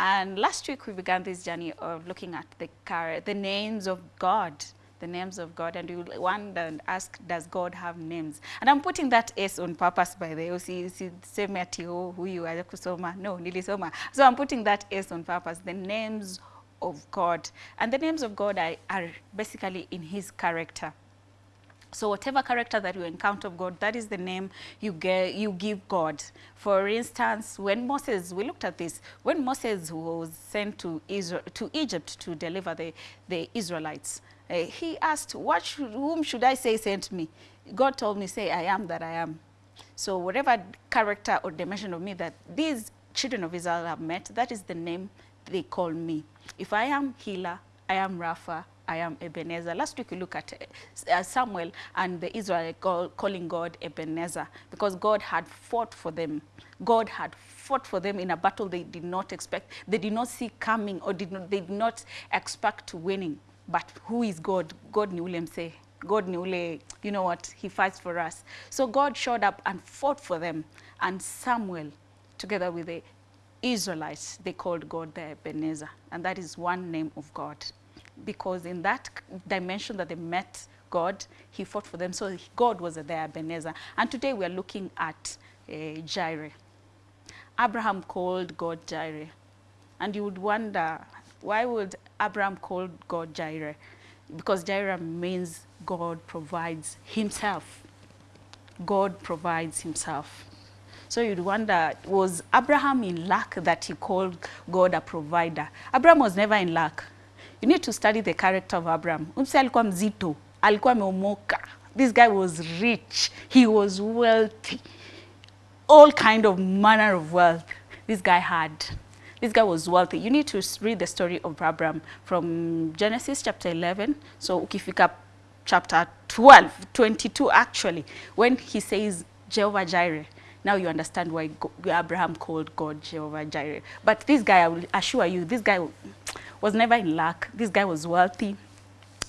And last week we began this journey of looking at the, car, the names of God the names of God and you wonder and ask, does God have names? And I'm putting that S on purpose by the way. Oh, Usiseme ati oh, huyu kusoma. No, nilisoma. So I'm putting that S on purpose, the names of God. And the names of God are, are basically in his character. So whatever character that you encounter of God, that is the name you, get, you give God. For instance, when Moses, we looked at this, when Moses was sent to, Israel, to Egypt to deliver the, the Israelites, uh, he asked, what should, whom should I say sent me? God told me, say, I am that I am. So whatever character or dimension of me that these children of Israel have met, that is the name they call me. If I am healer, I am Rapha, I am Ebenezer. Last week we looked at uh, Samuel and the Israel call, calling God Ebenezer because God had fought for them. God had fought for them in a battle they did not expect. They did not see coming or did not, they did not expect to winning. But who is God? God ule mse. God ule, you know what, he fights for us. So God showed up and fought for them. And Samuel, together with the Israelites, they called God the Ebenezer. And that is one name of God because in that dimension that they met God, he fought for them. So God was there, Ebenezer. And today we are looking at uh, Jireh. Abraham called God Jireh. And you would wonder, why would Abraham call God Jireh? Because Jireh means God provides himself. God provides himself. So you'd wonder, was Abraham in luck that he called God a provider? Abraham was never in luck. You need to study the character of Abraham. Umse alikuwa mzito, alikuwa ameomoka. This guy was rich, he was wealthy. All kind of manner of wealth this guy had. This guy was wealthy. You need to read the story of Abraham from Genesis chapter 11. So ukifika chapter 12, 22 actually, when he says Jehovah Jireh, now you understand why Abraham called God Jehovah Jireh. But this guy, I will assure you, this guy was never in luck. This guy was wealthy.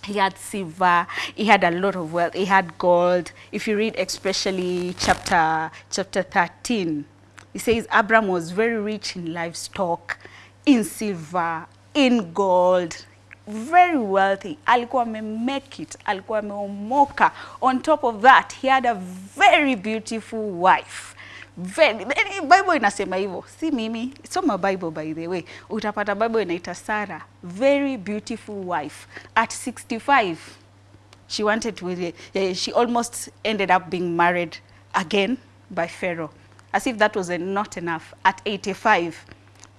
He had silver, he had a lot of wealth, he had gold. If you read especially chapter, chapter 13, he says Abram was very rich in livestock, in silver, in gold, very wealthy. Alikuwa make it, alikuwa. On top of that, he had a very beautiful wife. Very, Bible inasema hivyo, si mimi. Soma Bible by the way, utapata Bible inaita Sarah, very beautiful wife. At 65, she wanted to, uh, she almost ended up being married again by Pharaoh. As if that was not enough. At 85,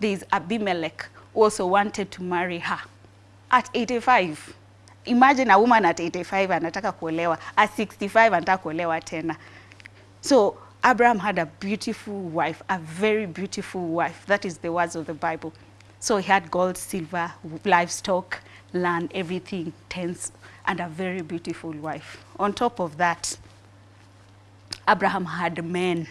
there is Abimelech also wanted to marry her. At 85, imagine a woman at 85 anataka kuolewa, at 65 anataka kuolewa tena. So Abraham had a beautiful wife, a very beautiful wife. That is the words of the Bible. So he had gold, silver, livestock, land, everything, tents, and a very beautiful wife. On top of that, Abraham had men,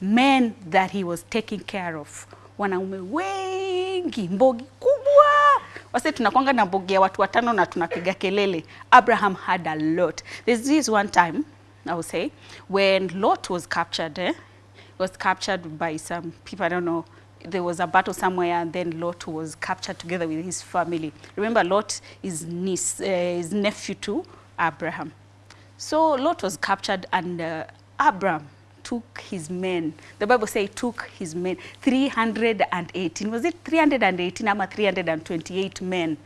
men that he was taking care of. Wanaume wengi, mbogi kubwa. Wase tunakwanga na mbogi ya watu watano na tunapiga kelele. Abraham had a lot. There's this one time, I would say, when Lot was captured, eh, was captured by some people, I don't know, there was a battle somewhere and then Lot was captured together with his family. Remember, Lot is niece, uh, his nephew to Abraham. So Lot was captured and uh, Abraham took his men. The Bible says took his men, 318. Was it 318 ama 328 men?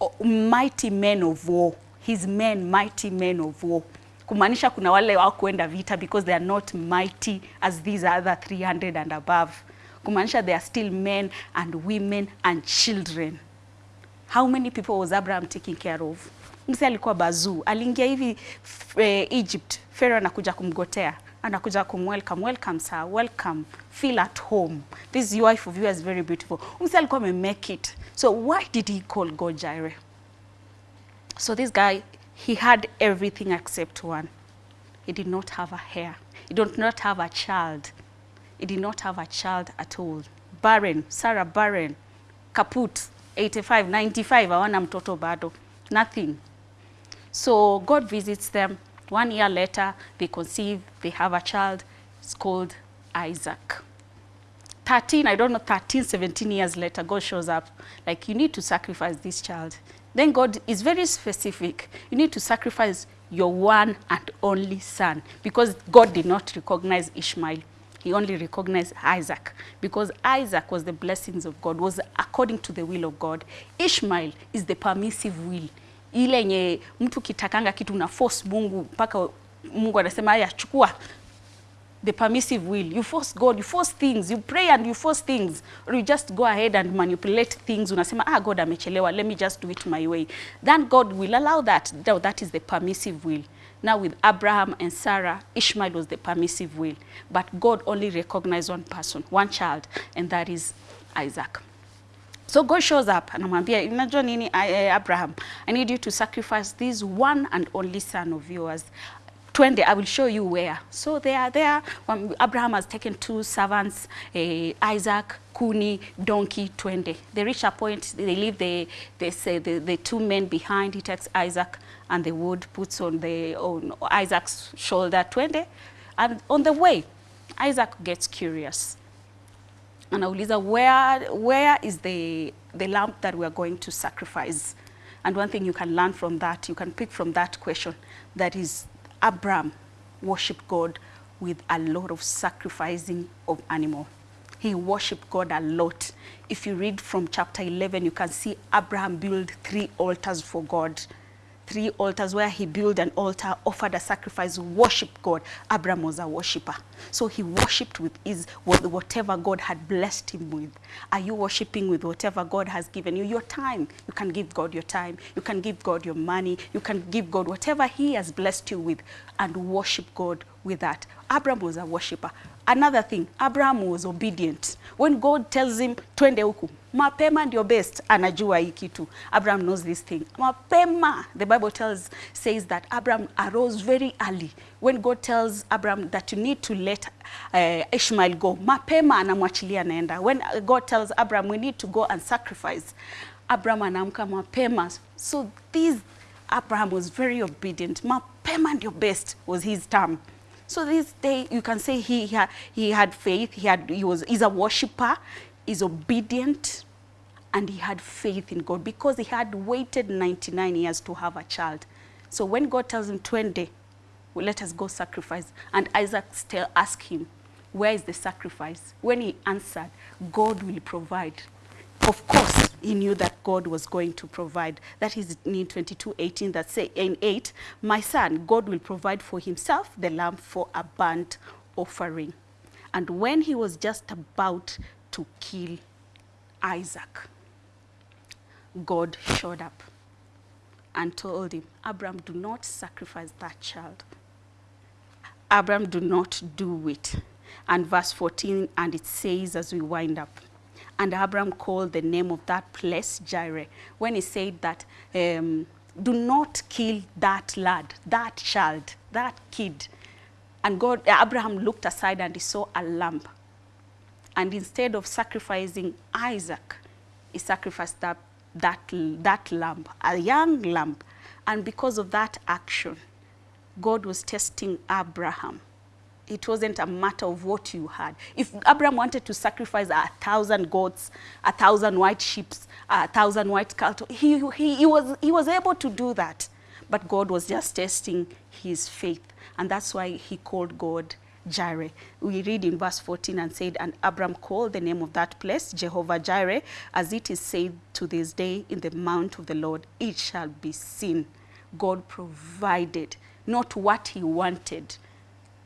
Oh, mighty men of war. His men, mighty men of war kumaanisha kuna wale wakuenda vita because they are not mighty as these other 300 and above. Kumaanisha they are still men and women and children. How many people was Abraham taking care of? Mse alikuwa bazuu, aliingia hivi eh, Egypt, Pharaoh anakuja kumgotea anakuja kumwelcome, welcome sir, welcome, feel at home. This wife of yours very beautiful. Mse alikuwa amemake it. So why did he call God Jireh? So this guy he had everything except one. He did not have a hair. He did not have a child. He did not have a child at all. Barren, Sarah barren, kaput, 85, 95, hawana mtoto bado. Nothing. So God visits them. One year later, they conceive, they have a child. It's called Isaac. 13, I don't know, 13, 17 years later, God shows up. Like, you need to sacrifice this child. Then God is very specific. You need to sacrifice your one and only son because God did not recognize Ishmael. He only recognized Isaac because Isaac was the blessings of God, was according to the will of God. Ishmael is the permissive will. Ile nye mtu kitakanga kitu na force Mungu mpaka Mungu anasema haya chukua the permissive will. You force God, you force things, you pray and you force things. Or you just go ahead and manipulate things. Unasema, ah, God amechelewa, let me just do it my way. Then God will allow that. No, that is the permissive will. Now with Abraham and Sarah, Ishmael was the permissive will. But God only recognized one person, one child, and that is Isaac. So God shows up anamwambia, unajua nini eh, Abraham, I need you to sacrifice this one and only son of yours twende I will show you where. So they are there. Um, Abraham has taken two servants, uh, Isaac, Kuni, donkey, twende. They reach a point, they leave the, they say the, the two men behind. He takes Isaac and the wood puts on, the, on Isaac's shoulder, twende. And on the way, Isaac gets curious. Anauliza, where, where is the, the lamb that we are going to sacrifice? And one thing you can learn from that, you can pick from that question, that is Abraham worshiped God with a lot of sacrificing of animal. He worshiped God a lot. If you read from chapter 11, you can see Abraham build three altars for God three altars where he built an altar, offered a sacrifice, worshiped God. Abraham was a worshipper. So he worshipped with his, with whatever God had blessed him with. Are you worshiping with whatever God has given you? Your time. You can give God your time. You can give God your money. You can give God whatever he has blessed you with and worship God with that. Abraham was a worshipper. Another thing, Abraham was obedient. When God tells him, twende huku, mapema ndio best, anajua hii kitu. Abraham knows this thing. Mapema, the Bible tells, says that Abraham arose very early. When God tells Abraham that you need to let uh, Ishmael go, mapema anamwachilia naenda When God tells Abraham we need to go and sacrifice, Abraham anamka mapema. So this Abraham was very obedient. Mapema ndio best was his term. So this day you can say he, he, had, he had faith, he, had, he was, he's a worshipper, he's obedient, and he had faith in God because he had waited 99 years to have a child. So when God tells him 20, well, let us go sacrifice. And Isaac still asked him, where is the sacrifice? When he answered, God will provide. Of course, he knew that God was going to provide. That is in 22, 18, that say in 8, my son, God will provide for himself the lamb for a burnt offering. And when he was just about to kill Isaac, God showed up and told him, Abraham, do not sacrifice that child. Abraham, do not do it. And verse 14, and it says as we wind up, and Abraham called the name of that place Jireh, when he said that, um, do not kill that lad, that child, that kid. And God, Abraham looked aside and he saw a lamb. And instead of sacrificing Isaac, he sacrificed that, that, that lamb, a young lamb. And because of that action, God was testing Abraham it wasn't a matter of what you had. If Abraham wanted to sacrifice a thousand goats, a thousand white sheep, a thousand white cattle, he, he, he, was, he was able to do that. But God was just testing his faith. And that's why he called God Jireh. We read in verse 14 and said, And Abram called the name of that place Jehovah Jireh, as it is said to this day, in the mount of the Lord, it shall be seen. God provided, not what he wanted,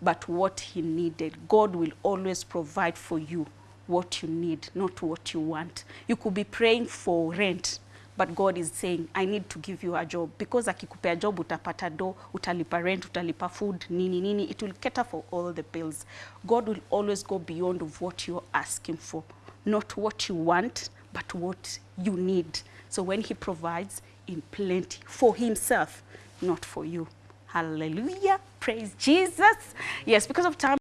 but what he needed. God will always provide for you what you need, not what you want. You could be praying for rent, but God is saying, I need to give you a job. Because akikupea job, utapata do, utalipa rent, utalipa food, nini, nini. It will cater for all the bills. God will always go beyond of what you're asking for. Not what you want, but what you need. So when he provides in plenty for himself, not for you. Hallelujah. Praise Jesus. Yes, because of time.